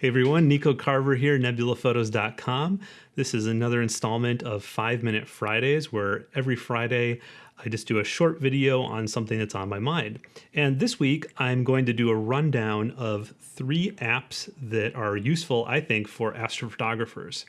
Hey everyone, Nico Carver here, nebulaphotos.com. This is another installment of 5 Minute Fridays where every Friday I just do a short video on something that's on my mind. And this week I'm going to do a rundown of three apps that are useful, I think, for astrophotographers.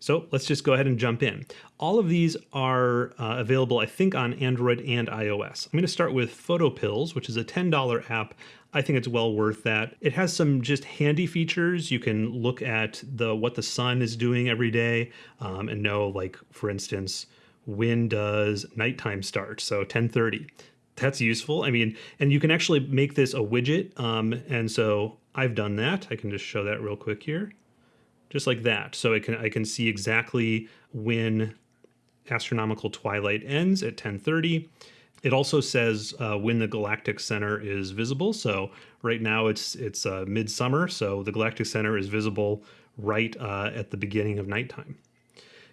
So let's just go ahead and jump in. All of these are uh, available, I think, on Android and iOS. I'm going to start with PhotoPills, which is a $10 app I think it's well worth that. It has some just handy features. You can look at the what the sun is doing every day um, and know, like for instance, when does nighttime start? So 10:30. That's useful. I mean, and you can actually make this a widget. Um, and so I've done that. I can just show that real quick here, just like that. So I can I can see exactly when astronomical twilight ends at 10:30 it also says uh, when the galactic center is visible. So right now it's it's uh, midsummer, so the galactic center is visible right uh, at the beginning of nighttime.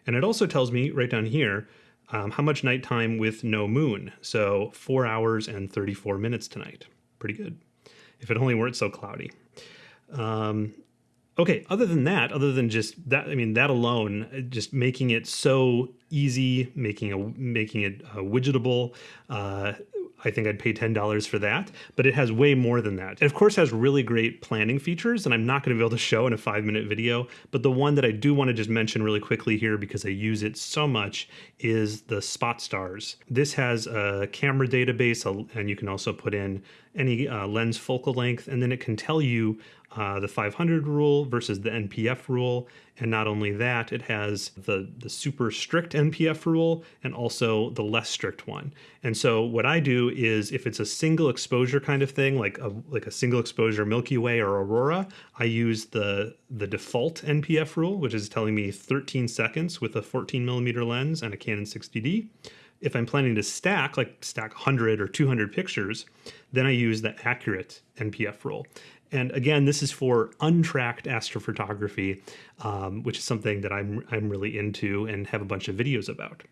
And it also tells me right down here um, how much nighttime with no moon. So four hours and 34 minutes tonight. Pretty good. If it only weren't so cloudy. Um, okay, other than that, other than just that, I mean, that alone, just making it so easy, making a making it uh, widgetable. Uh, I think I'd pay $10 for that, but it has way more than that. It of course has really great planning features, and I'm not gonna be able to show in a five minute video, but the one that I do wanna just mention really quickly here because I use it so much is the spot stars. This has a camera database, and you can also put in any uh, lens focal length, and then it can tell you uh, the 500 rule versus the NPF rule. And not only that, it has the, the super strict NPF rule and also the less strict one. And so what I do is if it's a single exposure kind of thing, like a, like a single exposure Milky Way or Aurora, I use the, the default NPF rule, which is telling me 13 seconds with a 14 millimeter lens and a Canon 60D if I'm planning to stack, like stack 100 or 200 pictures, then I use the accurate NPF rule. And again, this is for untracked astrophotography, um, which is something that I'm, I'm really into and have a bunch of videos about.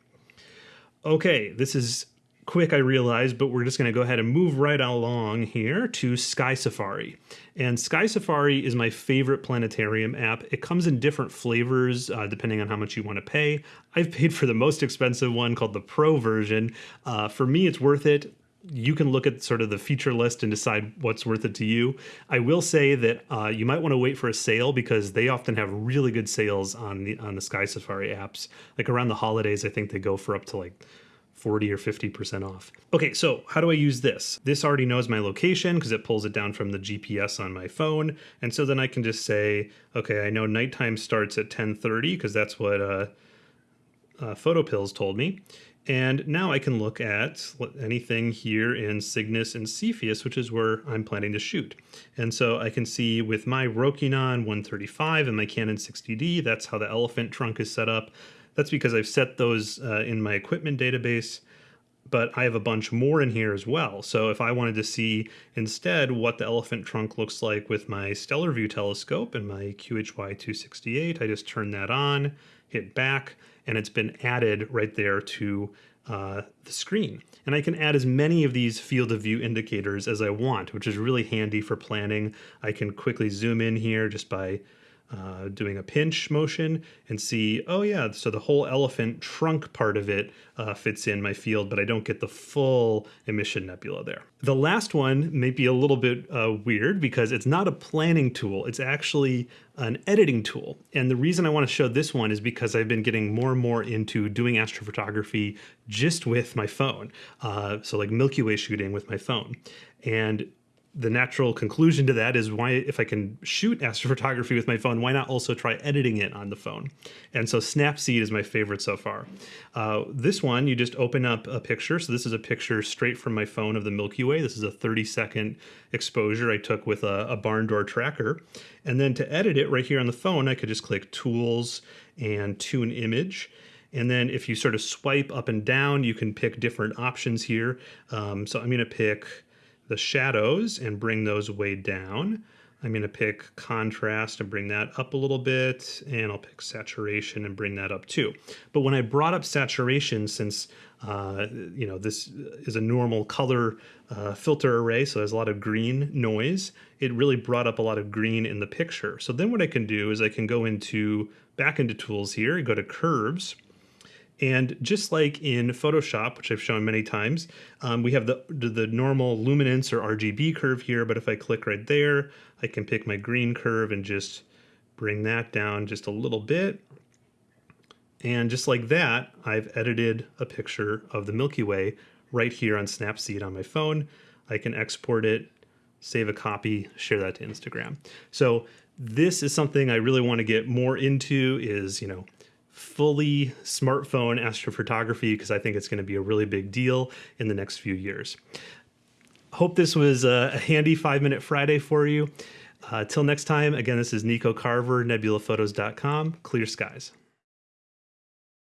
Okay, this is quick, I realize, but we're just going to go ahead and move right along here to Sky Safari. And Sky Safari is my favorite planetarium app. It comes in different flavors uh, depending on how much you want to pay. I've paid for the most expensive one called the Pro version. Uh, for me, it's worth it you can look at sort of the feature list and decide what's worth it to you. I will say that uh, you might want to wait for a sale because they often have really good sales on the on the Sky Safari apps. Like around the holidays, I think they go for up to like 40 or 50% off. Okay, so how do I use this? This already knows my location because it pulls it down from the GPS on my phone. And so then I can just say, okay, I know nighttime starts at 1030 because that's what uh, uh, PhotoPills told me. And now I can look at anything here in Cygnus and Cepheus, which is where I'm planning to shoot. And so I can see with my Rokinon 135 and my Canon 60D, that's how the elephant trunk is set up. That's because I've set those uh, in my equipment database, but I have a bunch more in here as well. So if I wanted to see instead what the elephant trunk looks like with my Stellarvue telescope and my QHY 268, I just turn that on, hit back, and it's been added right there to uh, the screen. And I can add as many of these field of view indicators as I want, which is really handy for planning. I can quickly zoom in here just by uh, doing a pinch motion and see, oh yeah, so the whole elephant trunk part of it uh, fits in my field, but I don't get the full emission nebula there. The last one may be a little bit uh, weird because it's not a planning tool, it's actually an editing tool. And the reason I want to show this one is because I've been getting more and more into doing astrophotography just with my phone. Uh, so like Milky Way shooting with my phone. And the natural conclusion to that is why if I can shoot astrophotography with my phone, why not also try editing it on the phone? And so Snapseed is my favorite so far. Uh, this one, you just open up a picture. So this is a picture straight from my phone of the Milky Way. This is a 30 second exposure I took with a, a barn door tracker. And then to edit it right here on the phone, I could just click Tools and Tune Image. And then if you sort of swipe up and down, you can pick different options here. Um, so I'm going to pick the shadows and bring those way down. I'm going to pick contrast and bring that up a little bit, and I'll pick saturation and bring that up too. But when I brought up saturation, since Uh, you know, this is a normal color uh, filter array, so there's a lot of green noise. It really brought up a lot of green in the picture. So then what I can do is I can go into back into tools here, go to curves, and just like in Photoshop, which I've shown many times, um, we have the, the normal luminance or RGB curve here, but if I click right there, I can pick my green curve and just bring that down just a little bit. And just like that, I've edited a picture of the Milky Way right here on Snapseed on my phone. I can export it, save a copy, share that to Instagram. So this is something I really want to get more into is, you know, fully smartphone astrophotography because I think it's going to be a really big deal in the next few years. Hope this was a, handy five minute Friday for you. Uh, till next time, again, this is Nico Carver, nebulaphotos.com. Clear skies.